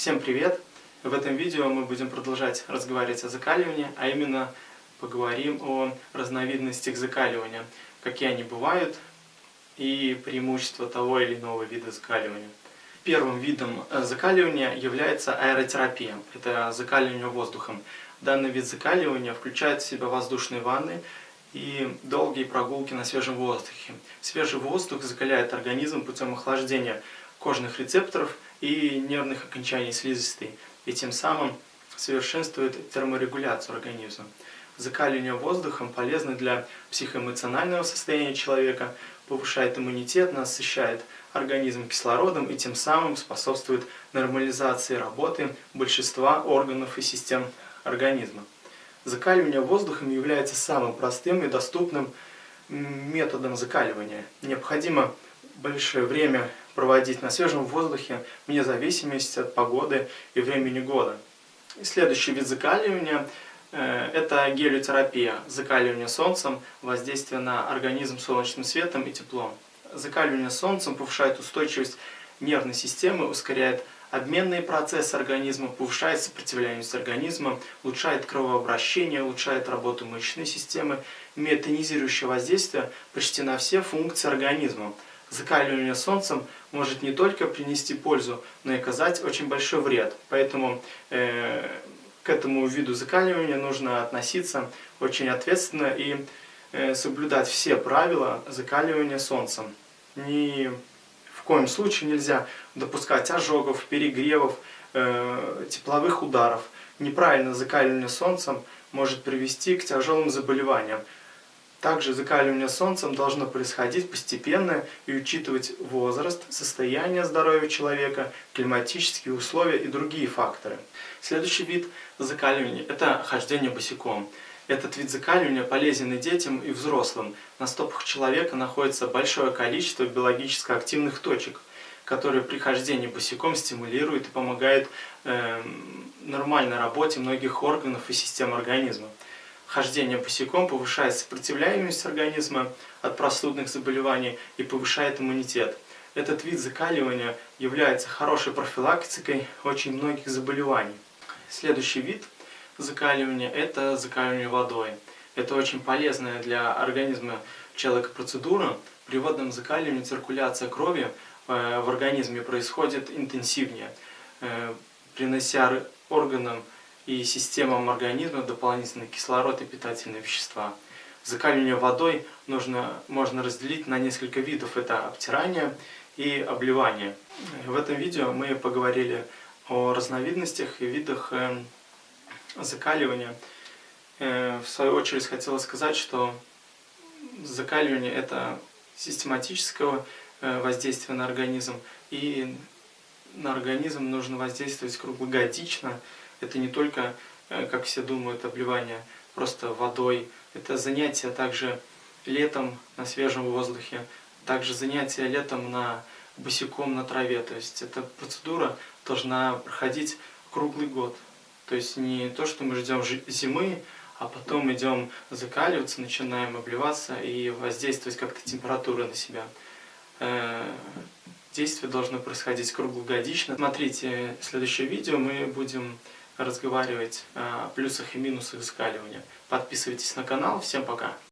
Всем привет! В этом видео мы будем продолжать разговаривать о закаливании, а именно поговорим о разновидностях закаливания, какие они бывают и преимущества того или иного вида закаливания. Первым видом э, закаливания является аэротерапия, это закаливание воздухом. Данный вид закаливания включает в себя воздушные ванны и долгие прогулки на свежем воздухе. Свежий воздух закаляет организм путем охлаждения кожных рецепторов и нервных окончаний слизистой, и тем самым совершенствует терморегуляцию организма. Закаливание воздухом полезно для психоэмоционального состояния человека, повышает иммунитет, насыщает организм кислородом и тем самым способствует нормализации работы большинства органов и систем организма. Закаливание воздухом является самым простым и доступным методом закаливания. Необходимо большое время проводить на свежем воздухе, вне зависимости от погоды и времени года. И следующий вид закаливания э, – это гелиотерапия, закаливание солнцем, воздействие на организм солнечным светом и теплом. Закаливание солнцем повышает устойчивость нервной системы, ускоряет обменные процессы организма, повышает сопротивляемость организма, улучшает кровообращение, улучшает работу мышечной системы, имеет тонизирующее воздействие почти на все функции организма – закаливание солнцем может не только принести пользу, но и оказать очень большой вред. Поэтому э, к этому виду закаливания нужно относиться очень ответственно и э, соблюдать все правила закаливания солнцем. Ни в коем случае нельзя допускать ожогов, перегревов, э, тепловых ударов. Неправильное закаливание солнцем может привести к тяжелым заболеваниям, также закаливание солнцем должно происходить постепенно и учитывать возраст, состояние здоровья человека, климатические условия и другие факторы. Следующий вид закаливания – это хождение босиком. Этот вид закаливания полезен и детям, и взрослым. На стопах человека находится большое количество биологически активных точек, которые при хождении босиком стимулируют и помогают э, нормальной работе многих органов и систем организма хождение босиком повышает сопротивляемость организма от простудных заболеваний и повышает иммунитет. Этот вид закаливания является хорошей профилактикой очень многих заболеваний. Следующий вид закаливания – это закаливание водой. Это очень полезная для организма человека процедура. При водном закаливании циркуляция крови э, в организме происходит интенсивнее, э, принося органам и системам организма дополнительный кислород и питательные вещества. Закаливание водой нужно, можно разделить на несколько видов. Это обтирание и обливание. В этом видео мы поговорили о разновидностях и видах э, закаливания. Э, в свою очередь хотела сказать, что закаливание это систематического э, воздействия на организм. И на организм нужно воздействовать круглогодично, это не только, э, как все думают, обливание просто водой. Это занятие также летом на свежем воздухе, также занятие летом на босиком на траве. То есть эта процедура должна проходить круглый год. То есть не то, что мы ждем зимы, а потом идем закаливаться, начинаем обливаться и воздействовать как-то температурой на себя. Э, действие должно происходить круглогодично. Смотрите следующее видео, мы будем разговаривать о плюсах и минусах закаливания. Подписывайтесь на канал. Всем пока!